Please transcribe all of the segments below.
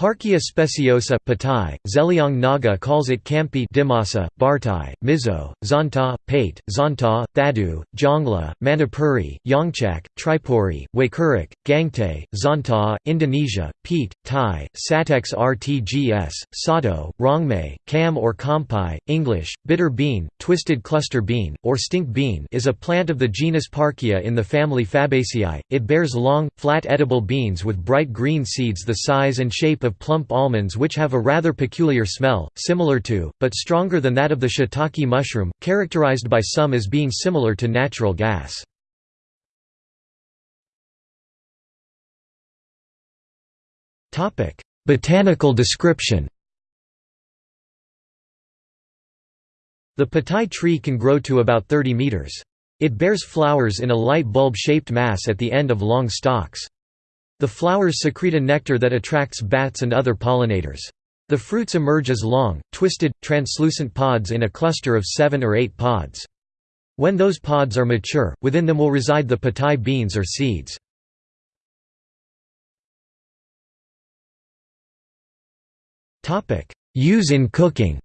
Parkia speciosa Patai, Zeliang Naga calls it Kampi Dimasa, Bartai, Mizo, Zonta, Paite, Zonta, Thadu, Jongla, Manipuri, Yongchak, Tripuri, Waikurik, Gangte, Zonta, Indonesia, Pete, Thai, Satex RTGS, Sato, Rongmei, Kam or Kampai, English, bitter bean, twisted cluster bean, or stink bean is a plant of the genus Parkia in the family Fabaceae. It bears long, flat edible beans with bright green seeds the size and shape of plump almonds which have a rather peculiar smell, similar to, but stronger than that of the shiitake mushroom, characterized by some as being similar to natural gas. Botanical description The patai tree can grow to about 30 meters. It bears flowers in a light bulb-shaped mass at the end of long stalks. The flowers secrete a nectar that attracts bats and other pollinators. The fruits emerge as long, twisted, translucent pods in a cluster of seven or eight pods. When those pods are mature, within them will reside the patai beans or seeds. Use in cooking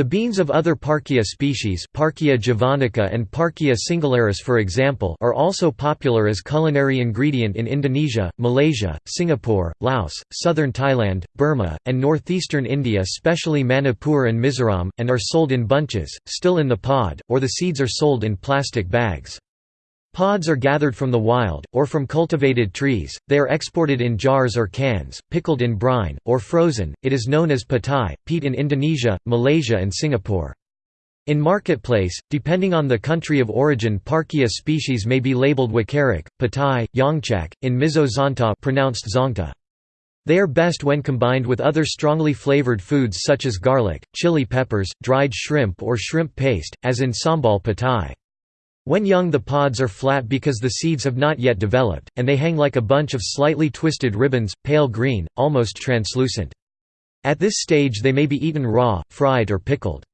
The beans of other Parkia species Parkia javanica and Parkia singularis for example are also popular as culinary ingredient in Indonesia, Malaysia, Singapore, Laos, southern Thailand, Burma, and northeastern India especially Manipur and Mizoram, and are sold in bunches, still in the pod, or the seeds are sold in plastic bags. Pods are gathered from the wild, or from cultivated trees, they are exported in jars or cans, pickled in brine, or frozen. It is known as patai, peat in Indonesia, Malaysia, and Singapore. In marketplace, depending on the country of origin Parkia species may be labeled Wakarik, Patai, Yongchak, in Mizo Zonta pronounced Zongta. They are best when combined with other strongly flavored foods such as garlic, chili peppers, dried shrimp or shrimp paste, as in sambal patai. When young the pods are flat because the seeds have not yet developed, and they hang like a bunch of slightly twisted ribbons, pale green, almost translucent. At this stage they may be eaten raw, fried or pickled.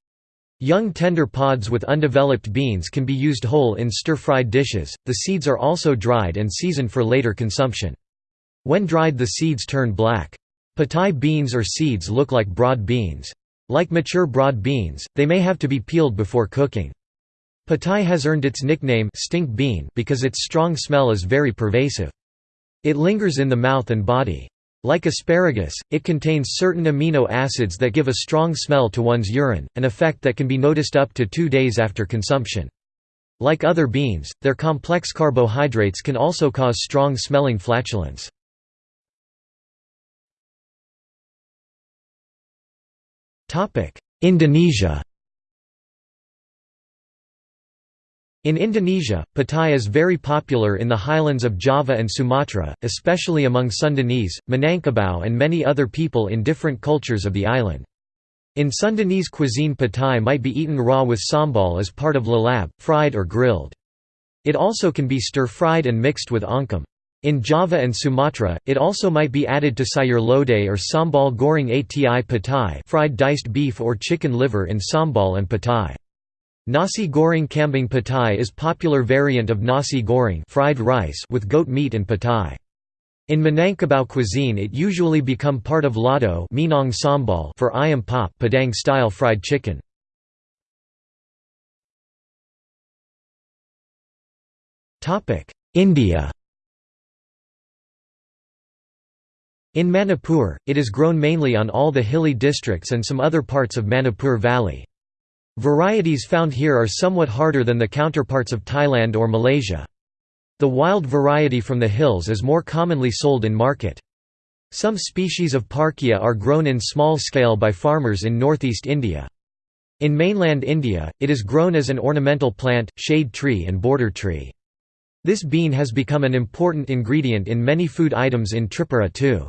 Young tender pods with undeveloped beans can be used whole in stir-fried dishes, the seeds are also dried and seasoned for later consumption. When dried the seeds turn black. Patai beans or seeds look like broad beans. Like mature broad beans, they may have to be peeled before cooking. Patai has earned its nickname stink bean because its strong smell is very pervasive. It lingers in the mouth and body. Like asparagus, it contains certain amino acids that give a strong smell to one's urine, an effect that can be noticed up to two days after consumption. Like other beans, their complex carbohydrates can also cause strong-smelling flatulence. Indonesia In Indonesia, patai is very popular in the highlands of Java and Sumatra, especially among Sundanese, Minangkabau and many other people in different cultures of the island. In Sundanese cuisine patai might be eaten raw with sambal as part of lalap, fried or grilled. It also can be stir-fried and mixed with oncom. In Java and Sumatra, it also might be added to sayur lodeh or sambal goreng ati patai fried diced beef or chicken liver in sambal and patai. Nasi goreng kambing patai is popular variant of nasi goreng fried rice with goat meat and patai. In Minangkabau cuisine it usually become part of lado Minang sambal for ayam pop Padang-style fried chicken. India In Manipur, it is grown mainly on all the hilly districts and some other parts of Manipur Valley. Varieties found here are somewhat harder than the counterparts of Thailand or Malaysia. The wild variety from the hills is more commonly sold in market. Some species of Parkia are grown in small scale by farmers in northeast India. In mainland India, it is grown as an ornamental plant, shade tree and border tree. This bean has become an important ingredient in many food items in Tripura too.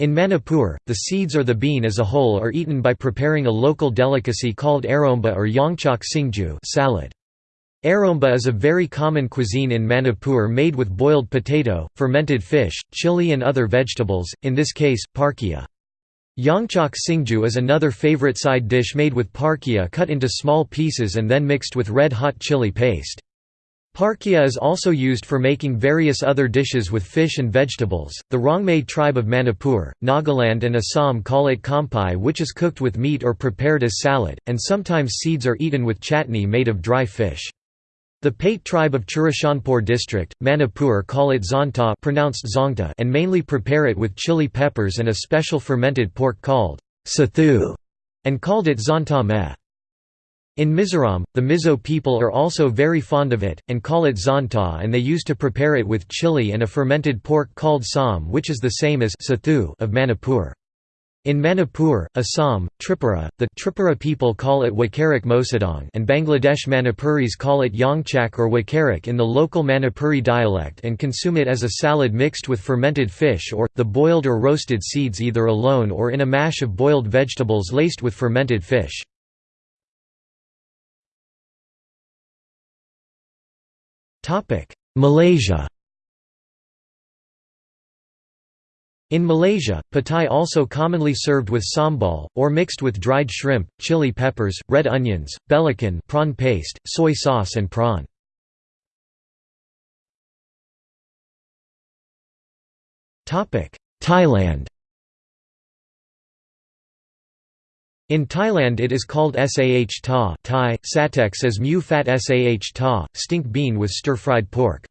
In Manipur, the seeds or the bean as a whole are eaten by preparing a local delicacy called aromba or yongchak singju salad. Aromba is a very common cuisine in Manipur made with boiled potato, fermented fish, chili and other vegetables, in this case, parkia. Yongchak singju is another favorite side dish made with parkia cut into small pieces and then mixed with red-hot chili paste. Parkia is also used for making various other dishes with fish and vegetables. The Rongmei tribe of Manipur, Nagaland, and Assam call it kampai, which is cooked with meat or prepared as salad, and sometimes seeds are eaten with chutney made of dry fish. The Paite tribe of Churachandpur district, Manipur call it zonta pronounced zongta and mainly prepare it with chili peppers and a special fermented pork called sathu, and called it zonta meh. In Mizoram, the Mizo people are also very fond of it, and call it zanta and they used to prepare it with chili and a fermented pork called sam which is the same as sathu of Manipur. In Manipur, Assam, Tripura, the Tripura people call it Wakarak Mosadong and Bangladesh Manipuris call it Yongchak or Wakarak in the local Manipuri dialect and consume it as a salad mixed with fermented fish or, the boiled or roasted seeds either alone or in a mash of boiled vegetables laced with fermented fish. Malaysia In Malaysia, patai also commonly served with sambal, or mixed with dried shrimp, chili peppers, red onions, belacan prawn paste, soy sauce and prawn. Thailand In Thailand it is called sah ta Thai, satex as mu fat sah ta, stink bean with stir-fried pork.